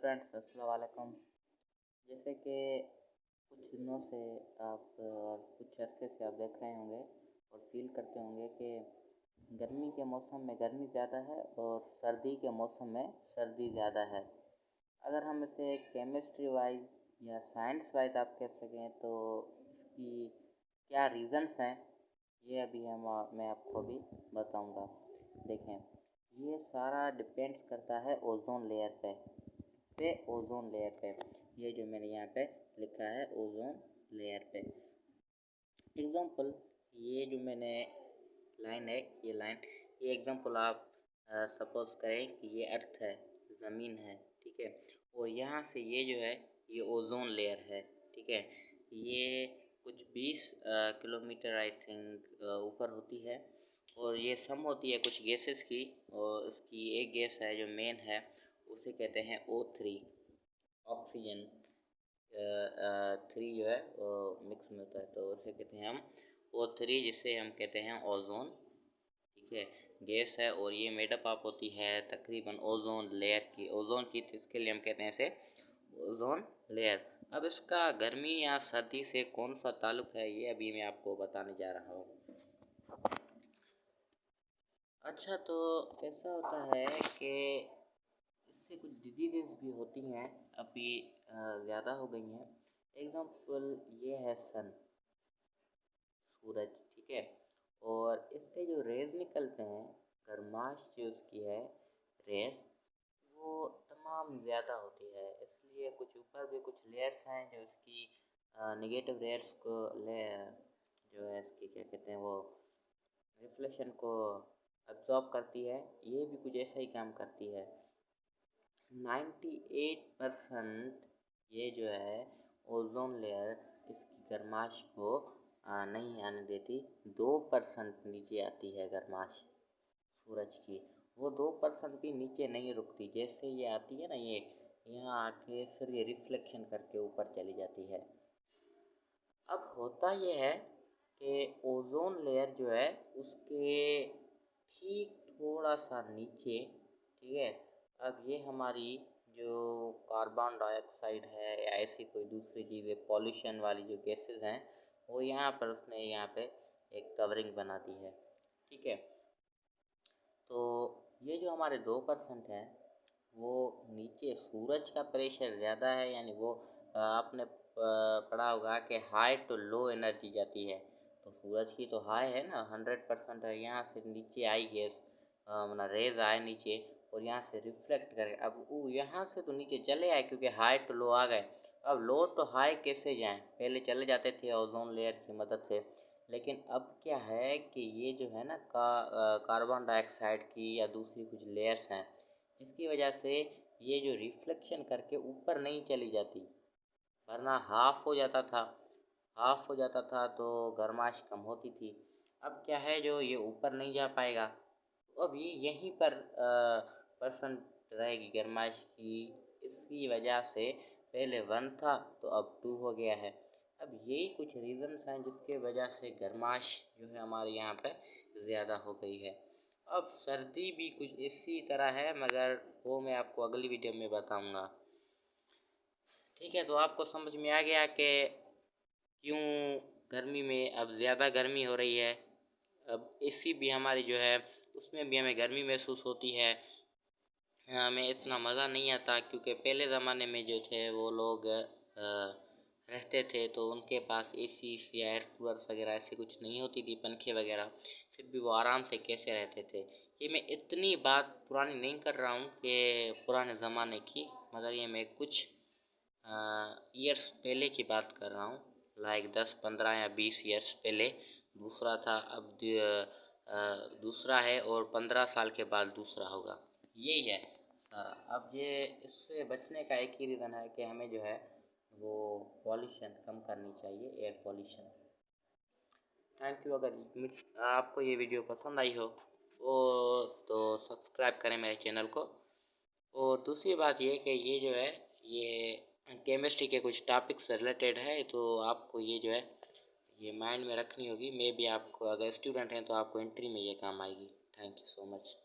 Friends अस्सलाम जैसे कि कुछ दिनों से आप और कुछ अरसे से आप देख रहे होंगे और फील करते होंगे कि गर्मी के मौसम में गर्मी ज़्यादा है और सर्दी के मौसम में सर्दी ज़्यादा है। अगर हम इसे केमिस्ट्री वाइज या साइंस वाइज आप कह सकें तो इसकी क्या रीज़न्स हैं, ये अभी हम, मैं आपको अभी बताऊँगा। देखें, ये सारा डिपेंड करता है ओजोन लेयर पे। पे ओजोन लेयर पे। ये जो मैंने यहाँ पे लिखा है ओजोन लेयर पे। एग्जांपल ये जो मैंने लाइन है, ये लाइन ये एग्जांपल आप सपोज़ करें कि ये अर्थ है, ज़मीन है, ठीक है? और यहाँ से ये जो है, ये ओजोन लेयर है, ठीक है? ये कुछ 20 किलोमीटर आई थिंक ऊपर होती है। और ये सम होती है कुछ गैसेस की, और उसकी एक गैस है जो मेन है। उसे कहते हैं ओ थ्री ऑक्सीजन थ्री जो है, वो मिक्स में होता है तो उसे कहते हैं हम ओ थ्री जिसे हम कहते हैं ओजोन ठीक है? गैस है और ये मेडअप आप होती है तकरीबन ओजोन लेयर की ओजोन की इसके लिए हम कहते हैं इसे ओजोन लेयर अब इसका गर्मी या सर्दी से कौन सा ताल्लुक है, ये अभी मैं आपको बताने जा रहा हूँ। अच्छा तो ऐसा होता है कि इससे कुछ डिज़ीज़ भी होती हैं, अभी ज़्यादा हो गई हैं। एग्जांपल ये है सन सूरज, ठीक है? और इससे जो रेज़ निकलते हैं गर्माश जो उसकी है रेस वो तमाम ज़्यादा होती है। इसलिए कुछ ऊपर भी कुछ लेयर्स हैं जो इसकी नेगेटिव रेयर्स को ले, जो है इसकी, क्या कहते हैं वो रिफ्लेक्शन को अब्जॉर्ब करती है। ये भी कुछ ऐसा ही काम करती है। 98 परसेंट ये जो है ओजोन लेयर इसकी गर्माश को आ, नहीं आने देती। दो परसेंट नीचे आती है गर्माश सूरज की। वो दो परसेंट भी नीचे नहीं रुकती। जैसे ये आती है ना ये यहाँ आके फिर ये रिफ्लेक्शन करके ऊपर चली जाती है। अब होता ये है कि ओजोन लेयर जो है उसके ठीक थोड़ा सा नीचे ठीक है अब ये हमारी जो कार्बन डाइऑक्साइड है या ऐसी कोई दूसरी चीज़ें पॉल्यूशन वाली जो गैसेस हैं, वो यहाँ पर उसने यहाँ पे एक कवरिंग बना दी है। ठीक है? तो ये जो हमारे दो परसेंट हैं, वो नीचे सूरज का प्रेशर ज़्यादा है, यानी वो आपने पढ़ा होगा कि हाई टू लो एनर्जी जाती है। तो सूरज की तो हाई है ना हंड्रेड परसेंट है, यहाँ से नीचे आई गैस मतलब रेज आए नीचे और यहाँ से रिफ्लेक्ट करे। अब वो यहाँ से तो नीचे चले आए क्योंकि हाई टू लो आ गए। अब लो टू हाई कैसे जाएँ? पहले चले जाते थे ओजोन लेयर की मदद से। लेकिन अब क्या है कि ये जो है ना का कार्बन डाइऑक्साइड की या दूसरी कुछ लेयर्स हैं, जिसकी वजह से ये जो रिफ्लेक्शन करके ऊपर नहीं चली जाती। वरना हाफ़ हो जाता था। हाफ़ हो जाता था तो गर्माश कम होती थी। अब क्या है जो ये ऊपर नहीं जा पाएगा? तो अब ये यहीं पर परसेंट रहेगी गर्माश की। इसकी वजह से पहले वन था तो अब टू हो गया है। अब यही कुछ रीज़न्स हैं जिसके वजह से गर्माश जो है हमारे यहाँ पे ज़्यादा हो गई है। अब सर्दी भी कुछ इसी तरह है, मगर वो मैं आपको अगली वीडियो में बताऊँगा। ठीक है तो आपको समझ में आ गया कि क्यों गर्मी में अब ज़्यादा गर्मी हो रही है। अब एसी भी हमारी जो है, उसमें भी हमें गर्मी महसूस होती है। हमें इतना मज़ा नहीं आता क्योंकि पहले ज़माने में जो थे वो लोग रहते थे तो उनके पास ए सी या एयर कूलर वगैरह ऐसी कुछ नहीं होती थी, पंखे वगैरह। फिर भी वो आराम से कैसे रहते थे? ये मैं इतनी बात पुरानी नहीं कर रहा हूँ कि पुराने ज़माने की, मगर ये मैं कुछ ईयर्स पहले की बात कर रहा हूँ। लाइक दस, पंद्रह या बीस ईयर्स पहले। दूसरा था, अब दूसरा है और पंद्रह साल के बाद दूसरा होगा। यही है। सारा अब ये इससे बचने का एक ही रीज़न है कि हमें जो है वो पॉल्यूशन कम करनी चाहिए, एयर पॉल्यूशन। थैंक यू अगर आपको ये वीडियो पसंद आई हो वो तो सब्सक्राइब करें मेरे चैनल को। और दूसरी बात ये कि ये जो है, ये केमिस्ट्री के कुछ टॉपिक्स से रिलेटेड है तो आपको ये जो है, ये माइंड में रखनी होगी। मे भी आपको, अगर स्टूडेंट हैं तो आपको एंट्री में ये काम आएगी। Thank you so much